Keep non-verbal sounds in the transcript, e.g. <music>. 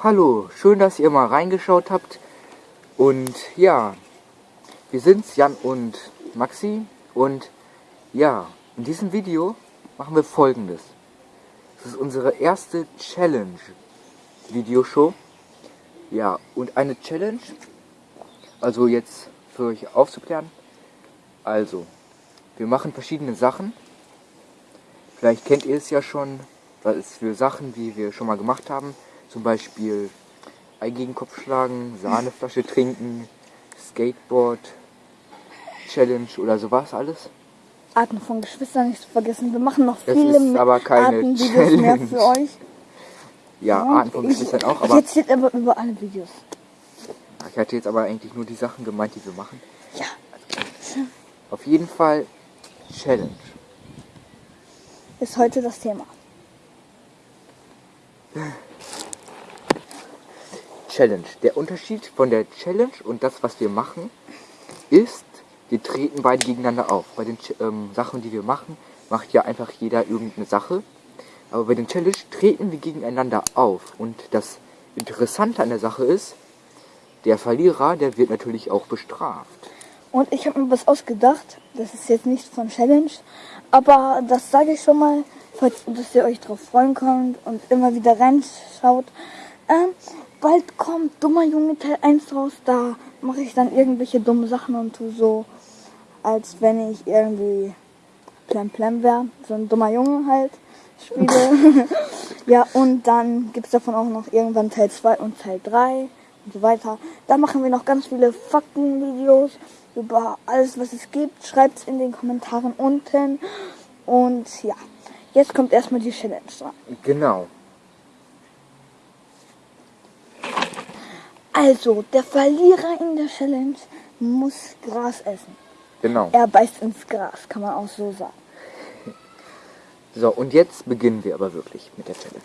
Hallo, schön, dass ihr mal reingeschaut habt. Und ja, wir sind's, Jan und Maxi. Und ja, in diesem Video machen wir folgendes. Das ist unsere erste Challenge-Videoshow. Ja, und eine Challenge, also jetzt für euch aufzuklären. Also, wir machen verschiedene Sachen. Vielleicht kennt ihr es ja schon, was es für Sachen, die wir schon mal gemacht haben. Zum Beispiel Ei gegen Kopf schlagen, Sahneflasche trinken, Skateboard, Challenge oder sowas alles. Arten von Geschwistern nicht zu vergessen. Wir machen noch Das viele ist aber keine Artenvideos mehr Challenge. für euch. Ja, Und Arten von Geschwistern auch, aber erzähle aber über alle Videos. ich hatte jetzt aber eigentlich nur die Sachen gemeint, die wir machen. Ja. Auf jeden Fall Challenge. Ist heute das Thema. Challenge. Der Unterschied von der Challenge und das, was wir machen, ist, wir treten beide gegeneinander auf. Bei den ähm, Sachen, die wir machen, macht ja einfach jeder irgendeine Sache. Aber bei den Challenge treten wir gegeneinander auf. Und das Interessante an der Sache ist, der Verlierer, der wird natürlich auch bestraft. Und ich habe mir was ausgedacht. Das ist jetzt nicht von Challenge. Aber das sage ich schon mal, falls, dass ihr euch drauf freuen könnt und immer wieder reinschaut. Ähm, bald kommt Dummer Junge Teil 1 raus. Da mache ich dann irgendwelche dumme Sachen und tu so, als wenn ich irgendwie Plem Plem wäre. So ein dummer Junge halt spiele. <laughs> ja, und dann gibt es davon auch noch irgendwann Teil 2 und Teil 3 und so weiter. Da machen wir noch ganz viele Faktenvideos über alles, was es gibt. Schreibt es in den Kommentaren unten. Und ja, jetzt kommt erstmal die Challenge dran. Genau. Also, der Verlierer in der Challenge muss Gras essen. Genau. Er beißt ins Gras, kann man auch so sagen. So, und jetzt beginnen wir aber wirklich mit der Challenge.